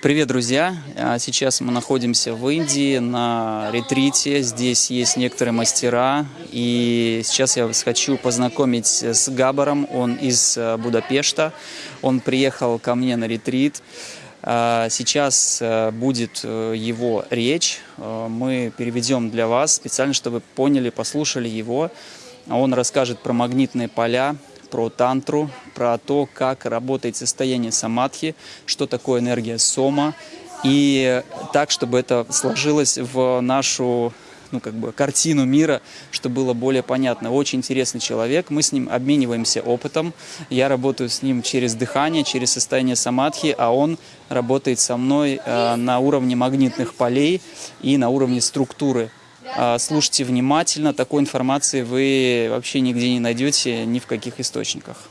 Привет, друзья! А, Сейчас мы находимся в Индии на ретрите. Здесь есть некоторые мастера. И сейчас я вас хочу познакомить с Габаром. Он из э, Будапешта. Он приехал ко мне на ретрит. А, Сейчас э, будет э, его речь. Мы переведем для вас специально, чтобы вы поняли, послушали его. Он расскажет про магнитные поля, про тантру, про то, как работает состояние самадхи, что такое энергия сома, и так, чтобы это сложилось в нашу ну, как бы, картину мира, чтобы было более понятно. Очень интересный человек, мы с ним обмениваемся опытом. Я работаю с ним через дыхание, через состояние самадхи, а он работает со мной э, на уровне магнитных полей и на уровне структуры. А, Слушайте внимательно, такой информации вы вообще нигде не найдете, ни в каких источниках.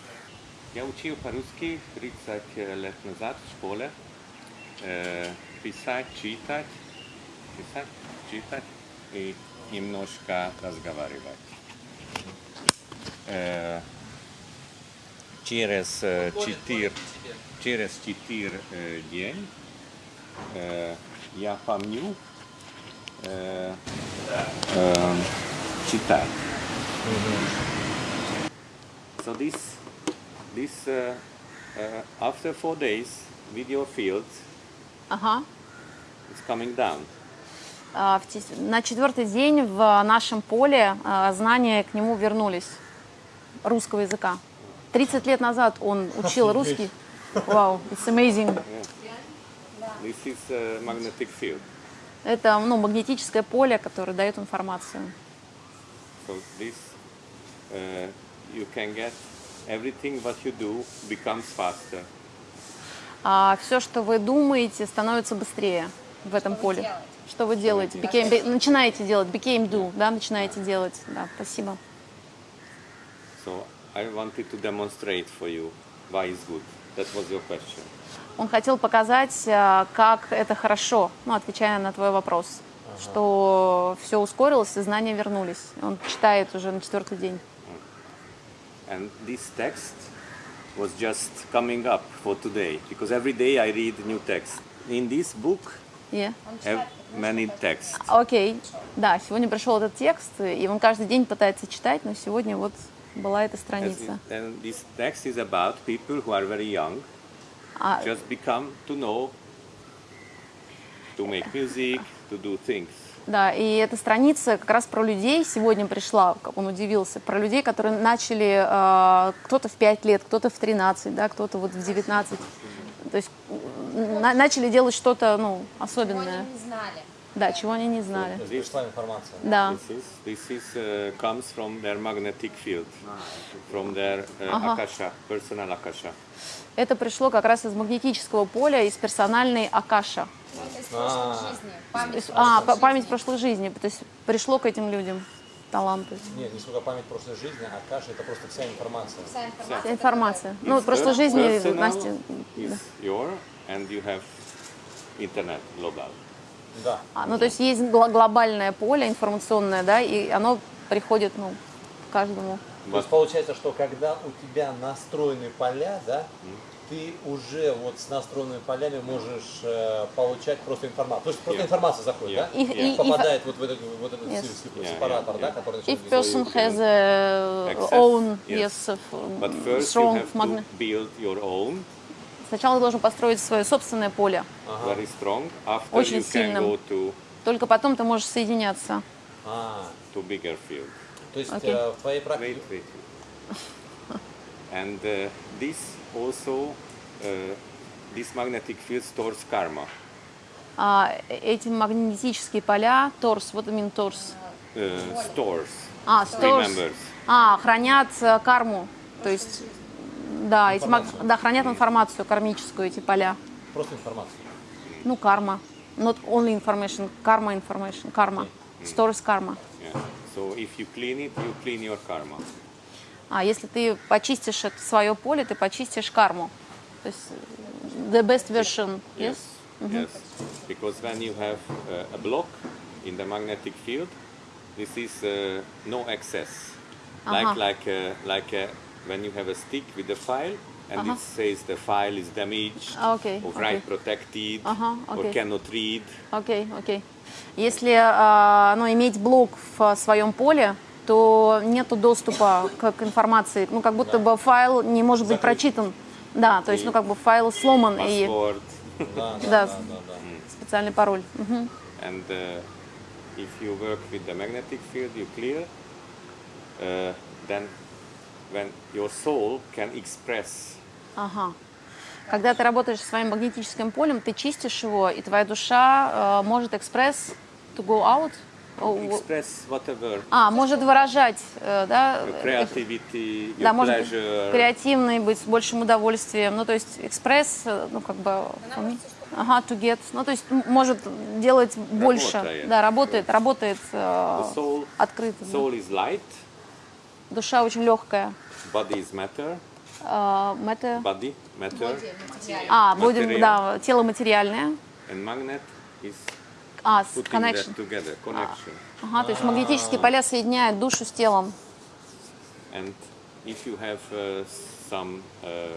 Я учил по-русски 30 лет назад в школе. Э, писать, читать, писать, читать и немножко разговаривать. Э, через э, через четыре э, день э, я помню э, э, читать. So this, this uh, uh, after four days, video field Ага. is coming down. Тес- На четвертый день в нашем поле а, знания к нему вернулись русского языка. 30 лет назад он учил русский. Вау, it's amazing. This is uh, magnetic field. Это ну, магнетическое поле, которое дает информацию. So this, uh, you can get everything what you do becomes faster. А все, что вы думаете, становится быстрее в этом поле. Что вы делаете? Became- be- начинаете делать, became do, да, начинаете делать. Да, спасибо. So I wanted to demonstrate for you why it's good. That was your question. Он хотел показать, а, как это хорошо, ну, отвечая на твой вопрос, что все ускорилось и знания вернулись. Он читает уже на четвертый день. And this text was just coming up for today because every day I read new text. In this book, Yeah. have many texts. Окей, да, сегодня пришел этот текст, и он каждый день пытается читать, но сегодня вот была эта страница. And this text is about people who are very young, А, just become to know, to make music, to do things. да, и эта страница как раз про людей сегодня пришла, как он удивился, про людей, которые начали, э, кто-то в 5 лет, кто-то в 13, да, кто-то вот в 19. То есть на- начали делать что-то, ну, особенное. не знали. Да, чего они не знали. Пришла информация. Да. This is this is uh, comes from their magnetic field, from their uh, Ага. akasha, personal akasha. Это пришло как раз из магнетического поля, из персональной Акаша. Из прошлой жизни. Память. Из- А, па- память прошлой жизни. То есть пришло к этим людям таланты. Нет, не сколько память прошлой жизни, а каша это просто вся информация. Вся информация. Вся информация. Ну, It's в прошлой жизни Настя... is your, and you have internet global. Да. А, ну, то есть есть глобальное поле информационное, да, и оно приходит, ну, к каждому. То есть получается, что когда у тебя настроены поля, да, ты уже вот с настроенными полями можешь э, получать просто информацию. То есть просто Yeah. информация заходит, Yeah. да? И- и- и- Попадает вот в этот, вот этот Yes. се- Yeah, сепаратор, yeah, да, yeah. который If начинает person you has a access, own, yes. yes, of, But um, first you strong have magnet. to build your own, Сначала ты должен построить свое собственное поле. very strong. After Очень you can сильным. go to Только потом ты можешь соединяться. А, to bigger field. То есть Окей. э, в твоей Wait, практике... wait. and uh, this also, uh, this magnetic field stores karma. А, эти магнетические поля, торс, вот именно торс. Uh, stores. А, stores. Remembers. А, хранят э, карму. То есть, да, эти маг- да, хранят информацию кармическую, эти поля. Просто информация. Ну, карма. Not only information, karma information, карма. Stores карма. Yeah. So if you clean it, you clean your karma. А если ты почистишь это свое поле, ты почистишь карму. То есть, э, the best version, yes? Yes. Because when you have uh, a block in the magnetic field, this is uh, no access. Aha. Like like uh, like uh, when you have a stick with a file, and it says the file is damaged А, окей, or write protected Ага, or окей. cannot read. Окей, окей. Если а, ну, иметь блок в своем поле, то нет доступа к, к информации. Ну, как будто бы файл не может быть прочитан. Да, то есть, ну, как бы файл сломан и Password. Да, Да. да, да, да, да. специальный пароль. Мгм. And uh, if you work with the magnetic field, you clear, uh, then when your soul can express Ага. Когда ты работаешь со своим магнетическим полем, ты чистишь его, и твоя душа э, может экспресс to go out. О, express whatever А, может выражать, э, да, э, creativity, да, может быть pleasure. креативный, быть с большим удовольствием. Ну, то есть экспресс, э, ну, как бы... Ага, to get. Ну, то есть может делать больше. Работает. Да, работает, работает э, The soul, открыто. soul is light, Душа очень легкая. body is matter, Э, matter. body, matter, А, будем, да, тело материальное. and magnet is А, connection. together, connection. Ага, то есть магнетические поля соединяют душу с телом. And if you have uh, some uh,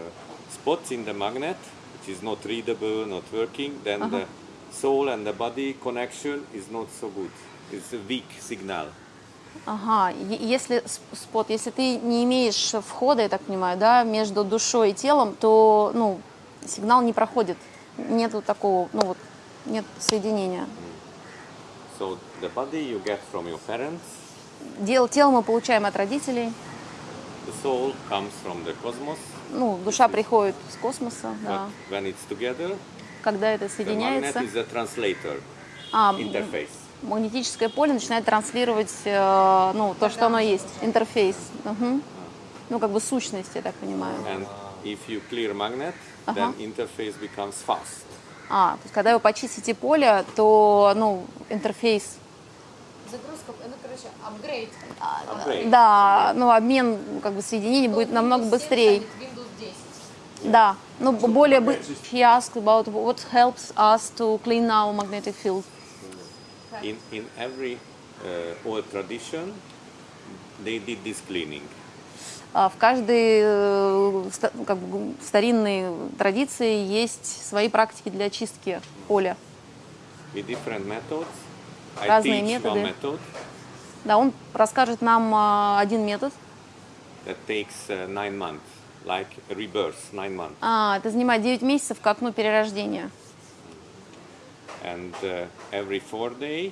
spots in the magnet, which is not readable, not working, then the soul and the body connection is not so good. It's a weak signal. Ага, если спот, если ты не имеешь входа, я так понимаю, да, между душой и телом, то, ну, сигнал не проходит. Нету такого, ну вот, нет соединения. So the body you get from your parents, Дел, тело мы получаем от родителей, the soul comes from the cosmos, ну, душа приходит с космоса, but да. when it's together, Когда это the magnet соединяется, is a translator а, interface. Магнетическое поле начинает транслировать, э, ну, то, что оно есть, интерфейс. Мгм. Ну, как бы сущность, я так понимаю. And if you clear magnet, then interface becomes fast. А, то есть, когда вы почистите поле, то, ну, интерфейс Загрузка, ну, короче, апгрейд. Да, ну обмен как бы соединений будет намного быстрее. Windows 10. Да, ну б- более бы. He asked about what helps us to clean our magnetic field. In, in every uh, old tradition, they did this cleaning. А В каждой э, как бы, старинной традиции есть свои практики для очистки поля. with different methods. I Разные методы. one method Да, он расскажет нам а, один метод. that takes uh, nine months, like rebirth, nine months. А, это занимает 9 месяцев, как ну, перерождение. And uh, every four day,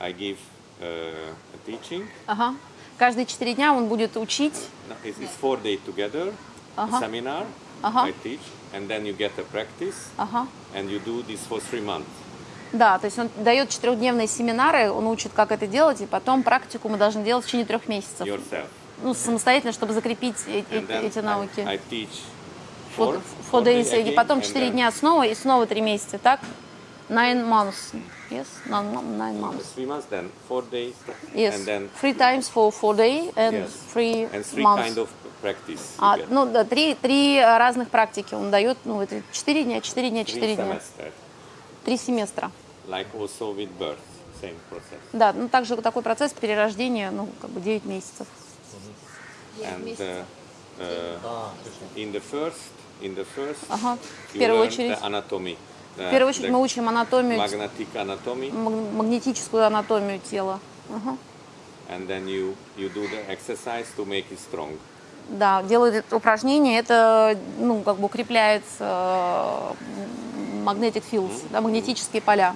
I give uh, a teaching. Ага. Каждые 4 дня он будет учить. No, It's, it's four day together, a seminar. Uh-huh. I teach, and then you get a practice, Ага. and you do this for three months. Да, то есть он дает четырехдневные семинары, он учит, как это делать, и потом практику мы должны делать в течение трех месяцев. yourself. Ну, самостоятельно, чтобы закрепить э- э- эти I, навыки. I teach Four, four, four days, day и again, потом and 4 then дня снова, и снова 3 месяца, так? Nine months. Yes? Nine, nine months. three months, then four days, Yes. and then Three times for four day and yes, three and three months. kind of practice. А, get. ну, да, три, три разных практики он дает, ну, это 4 дня, 4 дня, three 4 дня. Три семестра. like also with birth, same process. Да, ну, также такой процесс перерождения, ну, как бы 9 месяцев. And uh, uh, А, in the first, in the first, Ага, в первую очередь. the anatomy. The- В первую очередь мы учим анатомию, маг- магнетическую анатомию тела. Ага. and then you you do the exercise to make it strong. Да, делают упражнение, это, ну, как бы укрепляет э, magnetic fields, да, магнетические поля.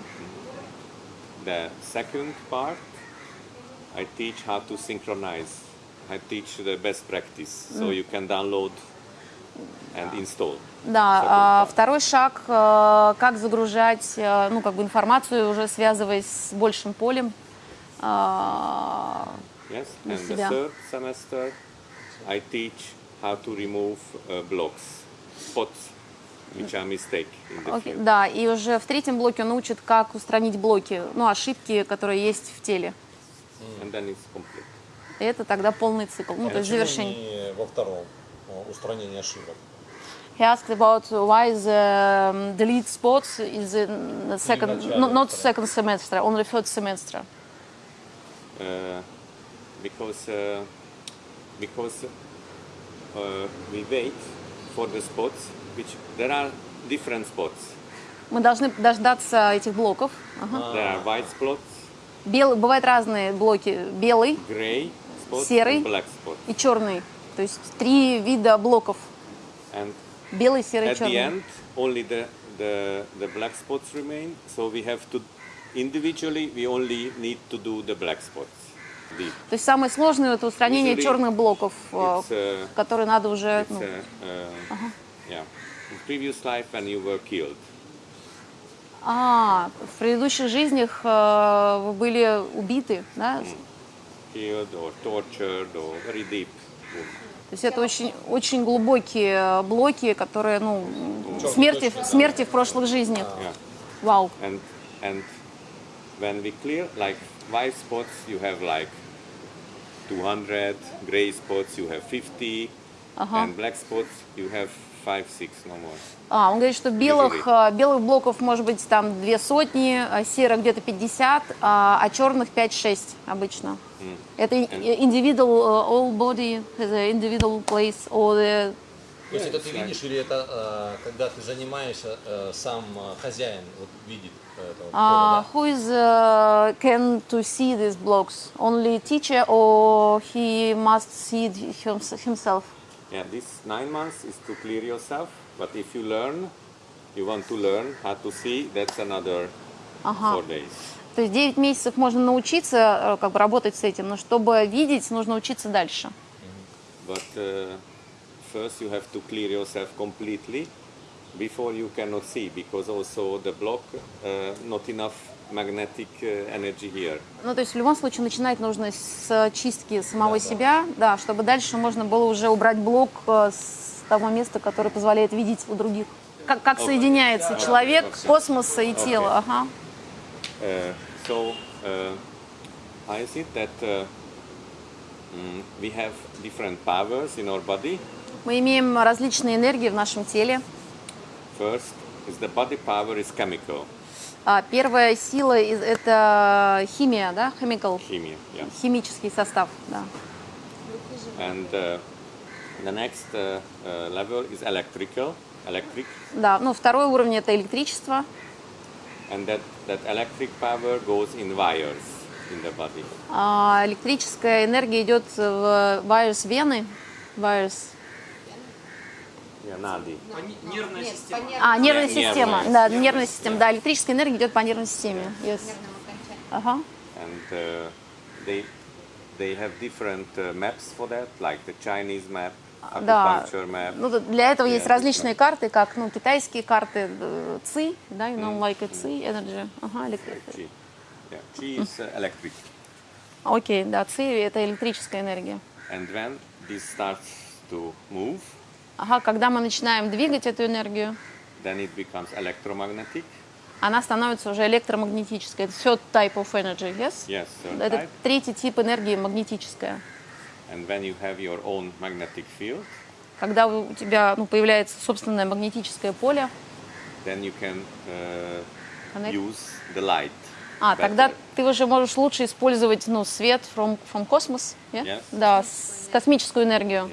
The second part, I teach how to synchronize. I teach the best practice, so you can download and install. Да, а второй шаг, э, как загружать, э, ну, как бы информацию, уже связываясь с большим полем. А, Yes, Для and the себя. third semester, I teach how to remove uh, blocks, spots, which are mistake in the field. да, и уже в третьем блоке он учит, как устранить блоки, ну, ошибки, которые есть в теле. And then it's complete. И это тогда полный цикл, ну, то есть завершение. во втором о, устранении ошибок? He asked about why the um, delete spots is in the second, not второго. second semester, only third semester. Uh, because uh, because uh, we wait for the spots, which there are different spots. Мы должны дождаться этих блоков. There are white spots, Белый, бывают разные блоки. Белый gray Серый. black и черный. То есть три вида блоков. And Белый, серый, at the черный. end, only the, the, the black spots remain. So we have to, individually, we only need to do the black spots. The, То есть самое сложное это устранение Usually черных блоков, э, uh, которые надо уже... ну, uh, uh, yeah. In previous life, when you were killed, А, в предыдущих жизнях э, вы были убиты, да? killed or tortured or very deep. То есть это очень, очень глубокие блоки, которые, ну, смерти, смерти в прошлых жизнях. Yeah. Вау. And and when we clear like white spots, you have like 200. Gray spots, you have 50. And black spots, you have five, six, no more. А, он говорит, что белых, э, белых блоков может быть там две сотни, а серых где-то 50, а, а черных 5-6 обычно. Это и- individual, э, all body has a individual place, or the То есть это ты видишь или это э, когда ты занимаешься, э, сам э, хозяин вот видит э, это вот Uh, who is uh, can to see these blocks? Only teacher or he must see it hims- himself? Yeah, this nine months is to clear yourself. But if you learn, you want to learn how to see, that's another four days. То есть 9 месяцев можно научиться э, как бы работать с этим, но чтобы видеть, нужно учиться дальше. But uh, first you have to clear yourself completely before you cannot see because also the block uh, not enough magnetic uh, energy here. Ну, то есть в любом случае начинать нужно с чистки самого себя, да, чтобы дальше можно было уже убрать блок э, с того места, которое позволяет видеть у других. Как, как соединяется человек, космос и тело. Ага. Uh, so uh, I see that uh, we have different powers in our body. Мы имеем различные энергии в нашем теле. First is the body power is chemical, А, Первая сила это химия, да, chemical, chemia, yeah. химический состав, да. And uh, the next uh, uh, level is electrical, electric, Да, ну второй уровень это электричество, and that, that electric power goes in wires in the body. А, электрическая энергия идет в вайрус вены, вайрус, Nadi. Нервная Нет, система. а нервная Нервная. система, да, нервная система, да, электрическая энергия идет по нервной системе, yes. Ага. And uh, they, they have different uh, maps for that, like the Chinese map, Да, acupuncture map. ну, для этого есть Yeah, различные карты, как ну, китайские карты ЦИ, да, you know, like a ЦИ, energy. Ага, электри- Qi. Yeah, Qi is uh, electric. Окей, да, ЦИ это электрическая энергия. And when this starts to move, Ага, когда мы начинаем двигать эту энергию, then it becomes electromagnetic. она становится уже электромагнетической. Это все type of energy, yes? Yes, third Это type. третий тип энергии магнетическая. And when you have your own magnetic field, Когда у тебя ну, появляется собственное магнетическое поле, then you can uh, Connect. use the light. а, better. тогда ты уже можешь лучше использовать ну, свет from, from cosmos, yeah? Yes. да, с- космическую энергию. Yes.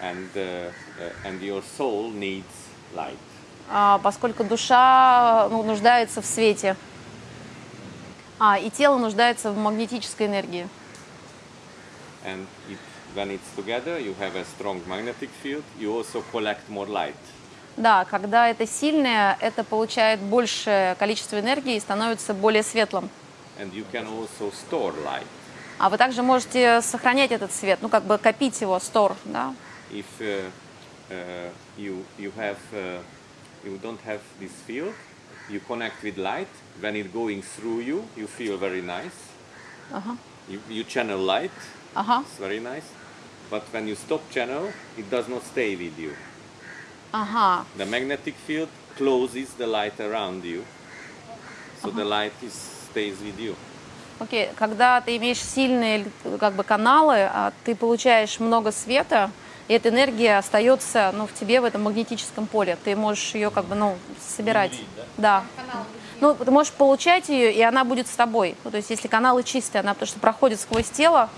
And, uh, uh, and your soul needs light. А, поскольку душа ну, нуждается в свете, а, и тело нуждается в магнетической энергии. And it, when it's together, you have a strong magnetic field. You also collect more light. Да, когда это сильное, это получает большее количество энергии и становится более светлым. And you can also store light. А вы также можете сохранять этот свет, ну как бы копить его, стор, да? If uh, uh, you, you, have, uh, you don't have this field, you connect with light. When it's going through you, you feel very nice. You, you channel light. Ага, It's very nice. But when you stop channel, it does not stay with you. ага. The magnetic field closes the light around you, so the light is, stays with you. Окей, когда ты имеешь сильные как бы каналы, а ты получаешь много света, и эта энергия остается ну, в тебе в этом магнетическом поле. Ты можешь ее как бы ну, собирать. да? Ну, ты можешь получать ее, и она будет с тобой. Ну, то есть, если каналы чистые, она потому что проходит сквозь тело,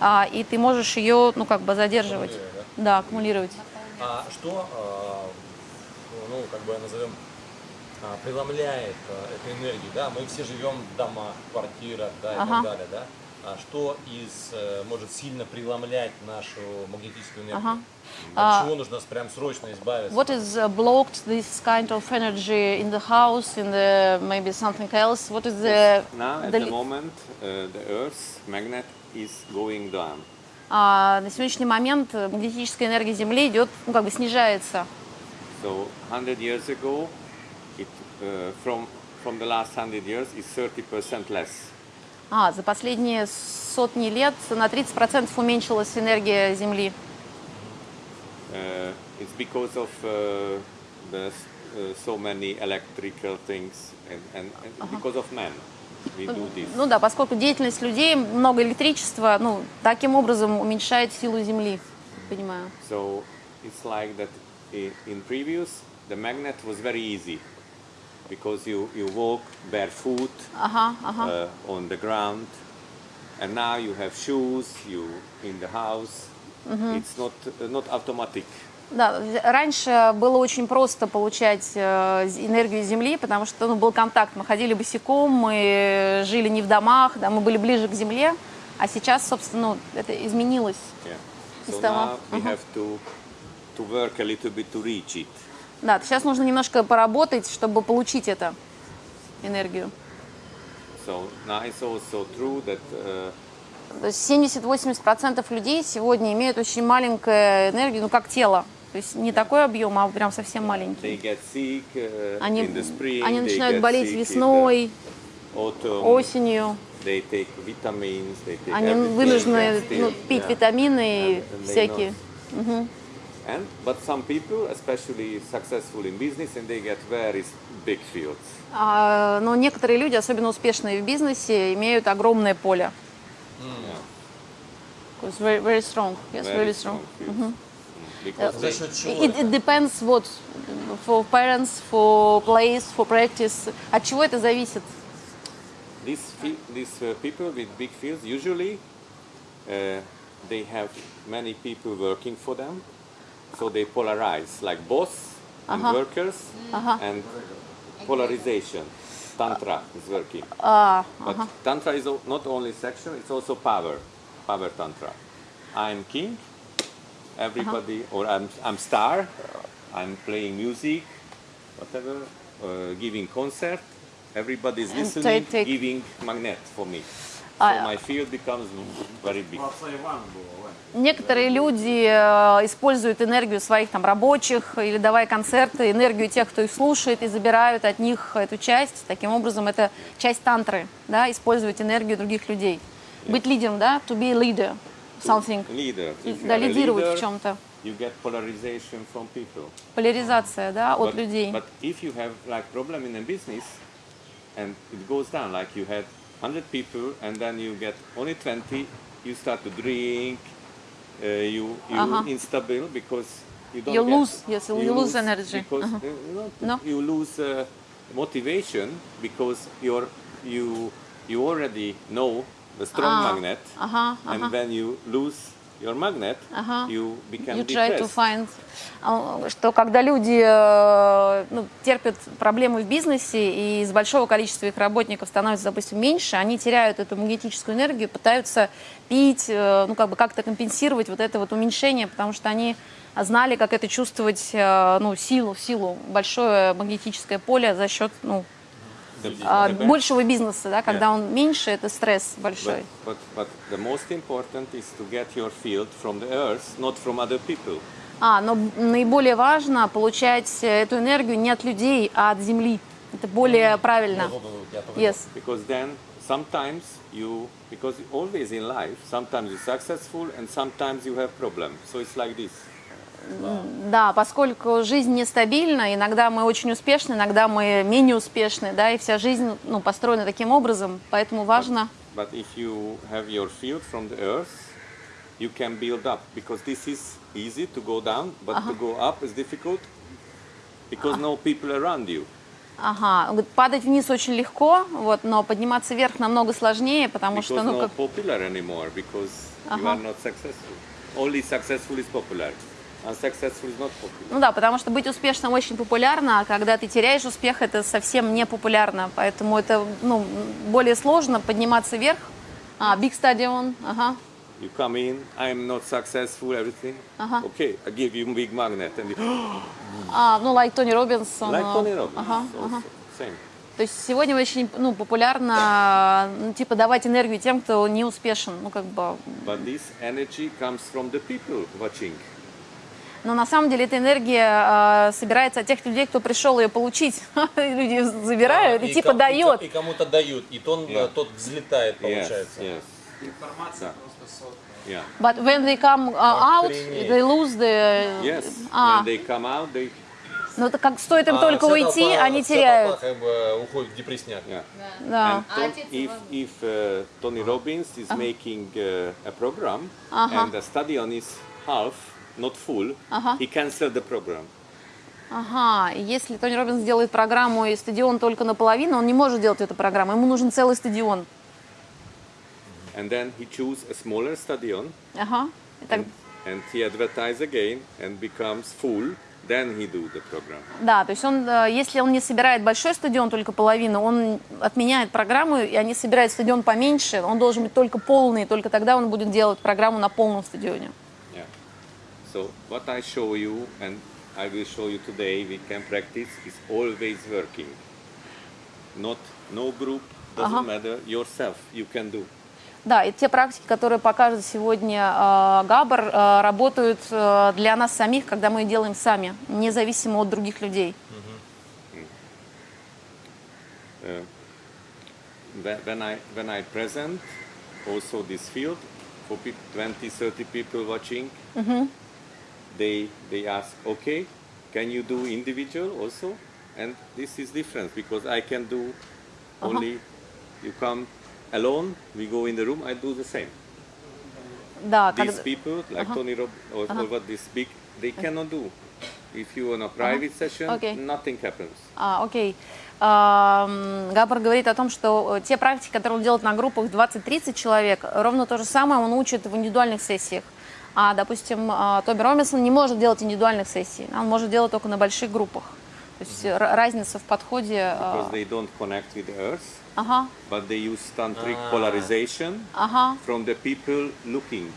а, и ты можешь ее, ну, как бы задерживать. Да, аккумулировать. А что, а, ну, как бы назовем, а, преломляет а, эту энергию, да? Мы все живем в домах, квартирах, да, и Ага. так далее, да? А что из, э, может сильно преломлять нашу магнетическую энергию? Ага. От чего нужно прям срочно избавиться? What is uh, blocked this kind of energy in the house, in the maybe something else? What is the, Now, at the moment, uh, the Earth's magnet is going down. А, на сегодняшний момент э, магнетическая энергия Земли идет, ну, как бы снижается. So 100 years ago, it, uh, from, from the last 100 years, is 30% less. А, за последние сотни лет на 30% уменьшилась энергия Земли. Uh, it's because of uh, the, uh, so many electrical things and, and, and because of man this. Ну да, поскольку деятельность людей, много электричества, ну, таким образом уменьшает силу Земли. Понимаю. So it's like that in previous, the magnet was very easy because you, you walk barefoot Ага, ага. uh, on the ground and now you have shoes, you in the house. It's not, uh, not automatic. Да, раньше было очень просто получать э, энергию Земли, потому что ну, был контакт. Мы ходили босиком, мы жили не в домах, да, мы были ближе к Земле. А сейчас, собственно, ну, это изменилось. Yeah. So now we have to, to work a little bit to reach it. Да, сейчас нужно немножко поработать, чтобы получить эту энергию. So it's also true that uh, То есть 70-80% людей сегодня имеют очень маленькую энергию, ну как тело. То есть не такой объем, а прям совсем маленький. sick uh, Они, spring, они начинают болеть весной, autumn, осенью. vitamins, Они вынуждены ну, пить yeah. витамины и And- and всякие. not. And but some people, especially successful in business, and they get very s- big fields. А, но некоторые люди, особенно успешные в бизнесе, имеют огромное поле. It's very, very strong. Yes, very really strong. fields. Mm, Because За they, счет чего It, это? it depends what for parents, for place, for practice. От чего это зависит? these fe- these uh, people with big fields usually uh, they have many people working for them, so they polarize like boss and uh-huh. workers uh-huh. and polarization. Tantra is working. А, But uh-huh. Tantra is not only sexual, it's also power. Power Tantra. I'm king, everybody, or I'm, I'm star, I'm playing music, whatever, uh, giving concert. Everybody is listening, take- take- giving magnet for me. So big. некоторые люди э, используют энергию своих там рабочих или давая концерты, энергию тех, кто их слушает, и забирают от них эту часть. Таким образом, это часть тантры, да, использовать энергию других людей. Быть лидером, да, to be a leader, something. Leader. Да, лидировать leader, в чем-то. you get polarization from people. Поляризация, да, от but, людей. But if you have like problem in a business and it goes down, like you had 100 people and then you get only 20, you start to drink, uh, you you Uh-huh. instable because you don't You lose, yes, you lose energy. because Uh-huh. uh, not- No. you lose uh, motivation because you're you you already know the strong Ah, magnet uh-huh, and uh-huh. when you lose your magnet Uh-huh. you become You try to find, а, что когда люди э, ну, терпят проблемы в бизнесе и из большого количества их работников становится, допустим, меньше, они теряют эту магнетическую энергию, пытаются пить, э, ну как бы как-то компенсировать вот это вот уменьшение, потому что они знали, как это чувствовать, э, ну силу, силу, большое магнетическое поле за счет, ну а, большего бизнеса, да, когда Yeah. он меньше, это стресс большой. But, but, but the most important is to get your field from the earth, not from other people. А, но наиболее важно получать эту энергию не от людей, а от Земли. Это более правильно. Я только Yes. Because then sometimes you, because always in life, sometimes you're successful and sometimes you have problems. So it's like this. Да, поскольку жизнь нестабильна, иногда мы очень успешны, иногда мы менее успешны, да, и вся жизнь ну, построена таким образом, поэтому важно. But if you have your field from the earth, you can build up because this is easy to go down, but to go up is difficult because no people around you. Ага, говорит, падать вниз очень легко, вот, но подниматься вверх намного сложнее, потому Because что, ну, no как, popular anymore because you Uh-huh. are not successful. Only successful is popular. Popular. Ну да, потому что быть успешным очень популярно, а когда ты теряешь успех, это совсем не популярно. Поэтому это ну, более сложно подниматься вверх. А, big stadium, ага. You come in, I'm not successful, everything. Uh-huh. Okay, I give you big magnet. And you, А, ну, like Робинс. он, like а, Tony Robbins. Ага, also, ага. Same. То есть сегодня очень ну, популярно, ну, типа, давать энергию тем, кто не успешен. Ну, как бы... But this energy comes from the people watching. Но на самом деле эта энергия э, собирается от тех людей, кто пришел ее получить. Люди забирают и, типа ком- дает. И, и кому-то дают, и тон, Yeah. тот взлетает, Yes, получается. yes, Информация Да. просто сот. yeah. But when they come uh, out, they lose the... Yes, А, when they come out, they, ну это как стоит им А только уйти, толпа- они теряют. толпа как бы уходит в депрессняк. yeah. Да. And отец if, if uh, Tony Robbins is making uh, a program Uh-huh. and the stadion is half, not full, Uh-huh. he cancel the program. Ага, если Тони Робинс делает программу и стадион только наполовину, он не может делать эту программу, ему нужен целый стадион. And then he choose a smaller stadion Ага. И так- and he advertise again and becomes full. Then he do the program. да, то есть он, э, если он не собирает большой стадион, только половину, он отменяет программу, и они собирают стадион поменьше, он должен быть только полный, только тогда он будет делать программу на полном стадионе. So what I show you and I will show you today we can practice is always working. Not no group doesn't Uh-huh. matter yourself you can do. Да, и те практики, которые покажет сегодня э, Габар, э, работают э, для нас самих, когда мы делаем сами, независимо от других людей. Uh, whe- when I when I present also this field for peop 20 30 people watching they they ask okay can you do individual also and this is different because I can do only you come alone we go in the room I do the same Да, these people like Tony Rob or, or what this big they cannot do if you on a private session Okay. nothing happens А, окей. Габар говорит о том, что э, те практики, которые он делает на группах 20-30 человек, ровно то же самое он учит в индивидуальных сессиях. А, допустим, а, Тоби Робинсон не может делать индивидуальных сессий, он может делать только на больших группах. То есть р- разница в подходе. because а, they don't connect with earth Ага, but they use tantric polarization ага. from the people looking.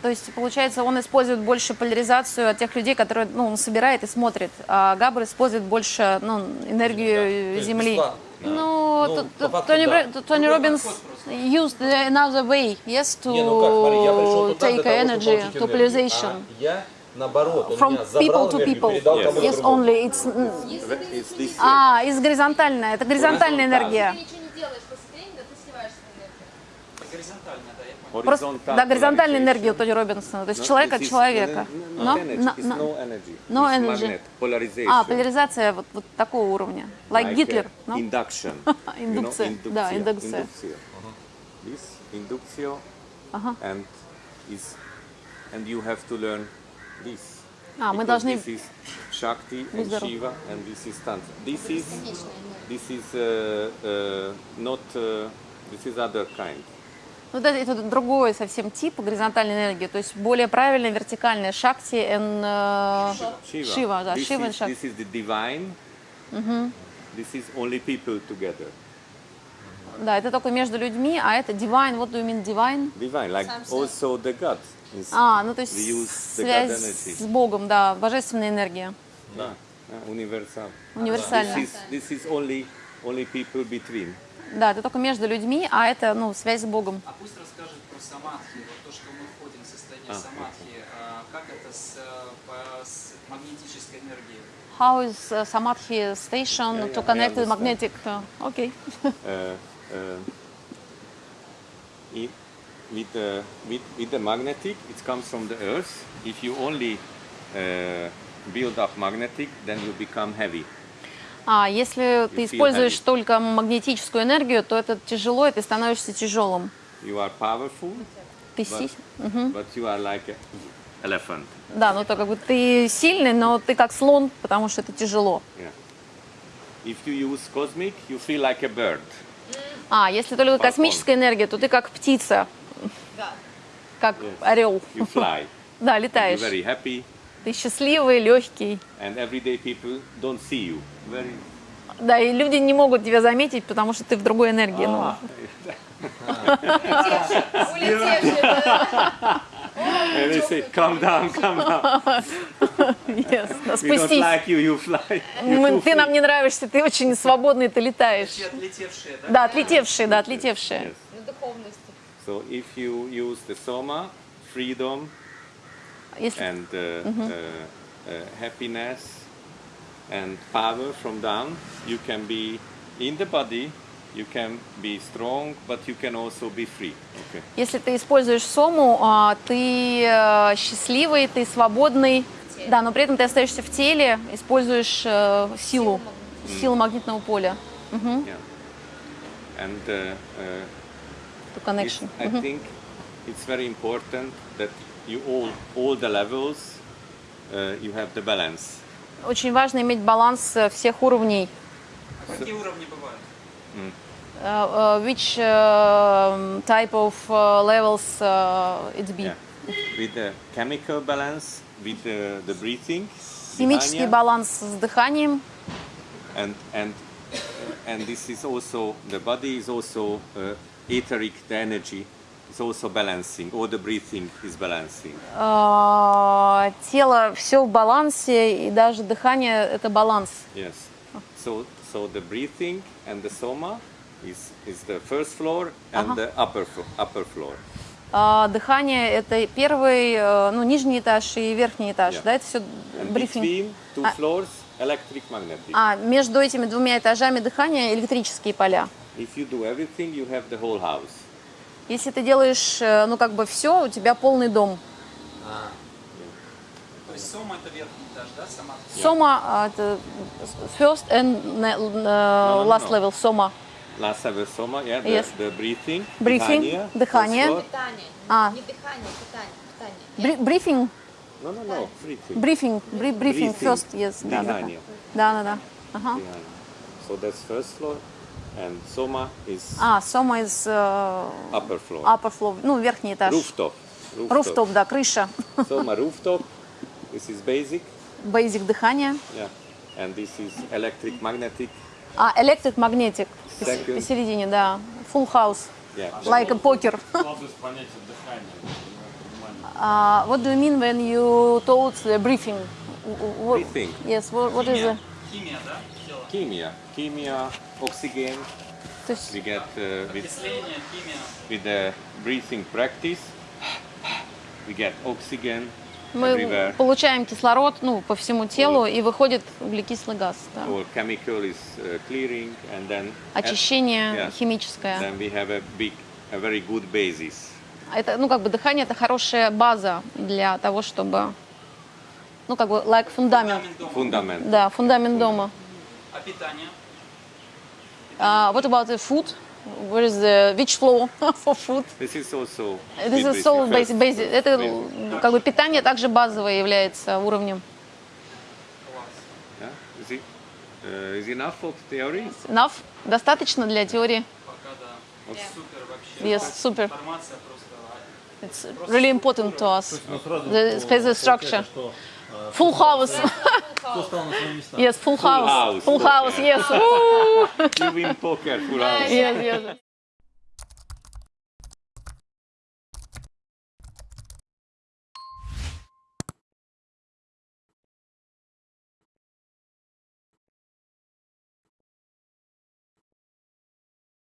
То есть, получается, он использует больше поляризацию от тех людей, которые ну, он собирает и смотрит. А Габр использует больше ну, энергию есть Земли. бесплатно. Ну, Ну, Тони, да. Тони Робинс used another way, yes, to Не, ну как, смотри, я пришел туда take того, energy, to polarization. А я, наоборот, он From меня people to people. передал Yes. Yes, only. It's, It's this а, из горизонтальная. Это горизонтальная энергия. Ты ничего не делаешь после тренинга, ты сливаешь эту энергию. Просто, да, горизонтальная энергия у Тони Робинсона. То есть No, человек от человека. Но- no, energy. но- It's но- no energy. no energy. polarization. А, поляризация вот, вот такого уровня. Like, Like, Гитлер. uh, no? Induction. You know, Индукция. Да, индукция. This inductio Ага. and is and you have to learn this. А, мы должны- This is Shakti and. Shiva and this is Tantra. This is this is uh, uh, not uh, this is other kind. Ну, это, это другой совсем тип горизонтальной энергии, то есть более правильная вертикальная шакти и Shiva. Шива, да, Шива и Шакти. this is the divine. This is only people together. Да, это только между людьми, а это divine, what do you mean divine? Divine, like also the God. is- А, ну то есть we use the God связь с Богом, да, божественная энергия, Uh, universal. универсальная. This is, this is only only people between. Да, это только между людьми, а это, ну, связь с Богом. А пусть расскажет про самадхи, вот то, что мы входим в состояние А, самадхи, а, как это с, э, по- с магнетической энергией? How is uh, Samadhi station Yeah, to yeah, I connect with magnetic? uh, okay. Uh, uh, it, with, uh, with, with the magnetic, it comes from the earth. If you only uh, build up magnetic, then you become heavy. А если ты используешь heavy. только магнетическую энергию, то это тяжело, и ты становишься тяжелым. You are powerful, Ты but, си- but you are like an elephant. Да, ну то как бы ты сильный, но ты как слон, потому что это тяжело. Yeah. If you use cosmic, you feel like a bird. А, если только Фалкон. космическая энергия, то ты как птица, как Yes. орел. You fly. Да, You're летаешь. very happy. Ты счастливый, легкий. and everyday people don't see you. Very Да, и люди не могут тебя заметить, потому что ты в другой энергии. ну. Улетевший, да. and they say, "Calm down, calm down. Yes, да, We don't спустись. like you. You fly. You Мы- too ты free." нам не нравишься, ты очень свободный, ты летаешь. отлетевшие, да? Да, отлетевшие, да, отлетевшие. Yes. На духовности. So if you use the soma, freedom Если, and uh, uh, uh, happiness and power from down, you can be in the body. You can be strong, but you can also be free. Okay. если ты используешь сому, а, ты э, счастливый, ты свободный. Да, но при этом ты остаешься в теле, используешь э, силу, силу магнитного поля. Yeah. And uh, uh, connection. I think it's very important that you all all the levels uh, you have the balance. Очень важно иметь баланс э, всех уровней. Какие уровни бывают? Uh, uh, which uh, type of uh, levels uh, it's be? Yeah. With the chemical balance, with the, the breathing, Химический dihania, баланс с дыханием. and and and this is also the body is also uh, etheric the energy is also balancing. All the breathing is balancing. А, тело все в балансе, и даже дыхание это баланс. Yes. So so the breathing and the soma is is the first floor and the upper upper floor. А, дыхание это первый, э, ну, нижний этаж и верхний этаж. Yeah. Да, это все And брифинг. between two Ah. floors, electric magnetic. А между этими двумя этажами дыхания электрические поля. If you do everything, you have the whole house. Если ты делаешь, э, ну, как бы все, у тебя полный дом. То есть сома это верхний этаж, да, сама? Сома, а, это first and ne- э, last no. level, сома. Last level soma, yeah, the, Yes. the breathing, Breathing, дыхание. floor. Питание. А. Не дыхание, питание. питание. Бри- брифинг, No, no, no, бри- брифинг, Breathing. first, yes, да, да, да. Дыхание. Да, да, да. Ага. So that's first floor, and soma is А, сома из э, upper floor. upper floor, ну, верхний этаж. Rooftop. Руфтоп, да, крыша. Soma rooftop. This is basic, Бейзик дыхание. yeah, and this is electric magnetic. А, electric magnetic Second. посередине, да. Full house, Yeah. like a poker. Сложность понятия дыхания. Uh, what do you mean when you told the briefing? What, Breathing. Yes, what, what is it? Химия, да? Тело. Chemia, chemia, oxygen. То есть, We get uh, with химия. with the breathing practice, we get oxygen мы everywhere. получаем кислород ну, по всему телу и выходит углекислый газ. Да. All chemical is uh, clearing, and then Очищение Yeah. химическое. then we have a big, a very good basis. Это, ну, как бы дыхание это хорошая база для того, чтобы, ну, как бы, like фундамент. Фундамент. Да, фундамент дома. А питание? Uh, what about the food? Where is the which floor for food? This is also. This is so basic, basic. Это как бы питание также базовое является уровнем. Yeah? Is it? Uh, is enough for theory? Enough? Достаточно для теории? Пока да. Супер вообще. Yes, супер. Информация просто... It's really important to us. Ну, The space structure. Получается, что, э, Full house. Кто стал на свои места? Yes, full house. house. Full house, yes. Woo! You win poker, full house. Yes, yes.